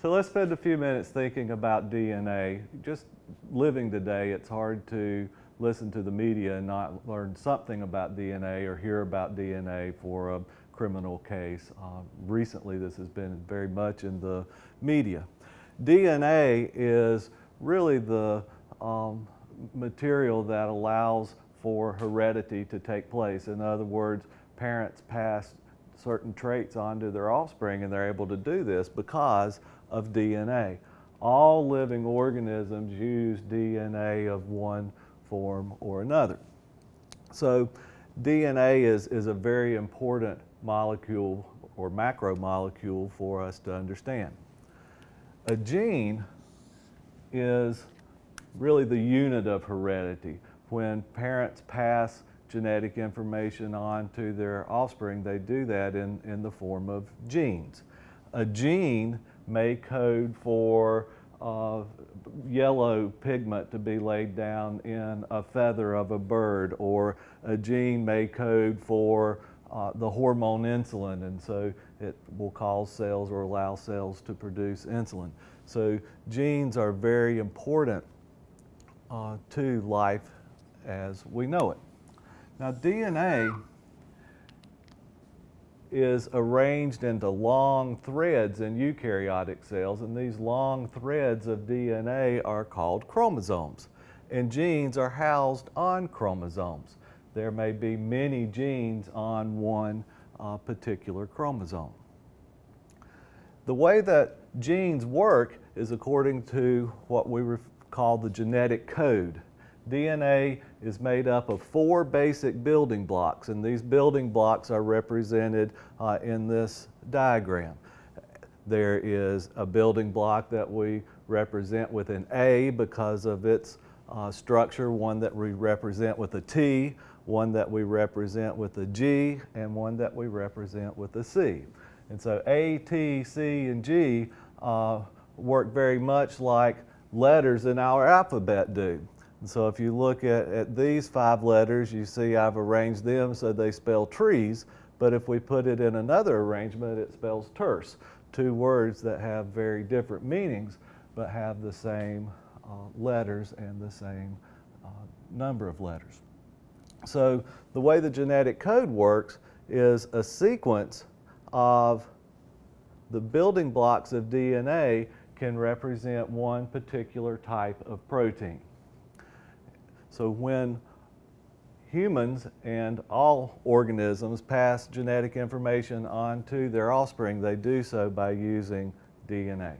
So let's spend a few minutes thinking about DNA. Just living today, it's hard to listen to the media and not learn something about DNA or hear about DNA for a criminal case. Uh, recently, this has been very much in the media. DNA is really the um, material that allows for heredity to take place. In other words, parents pass certain traits onto their offspring and they're able to do this because of DNA. All living organisms use DNA of one form or another. So DNA is, is a very important molecule or macromolecule for us to understand. A gene is really the unit of heredity. When parents pass genetic information on to their offspring, they do that in, in the form of genes. A gene may code for uh, yellow pigment to be laid down in a feather of a bird, or a gene may code for uh, the hormone insulin, and so it will cause cells or allow cells to produce insulin. So genes are very important uh, to life as we know it. Now DNA is arranged into long threads in eukaryotic cells and these long threads of DNA are called chromosomes and genes are housed on chromosomes. There may be many genes on one uh, particular chromosome. The way that genes work is according to what we call the genetic code. DNA is made up of four basic building blocks, and these building blocks are represented uh, in this diagram. There is a building block that we represent with an A because of its uh, structure, one that we represent with a T, one that we represent with a G, and one that we represent with a C. And so A, T, C, and G uh, work very much like letters in our alphabet do. So if you look at, at these five letters, you see I've arranged them so they spell trees, but if we put it in another arrangement, it spells terse. Two words that have very different meanings, but have the same uh, letters and the same uh, number of letters. So the way the genetic code works is a sequence of the building blocks of DNA can represent one particular type of protein. So when humans and all organisms pass genetic information on to their offspring, they do so by using DNA.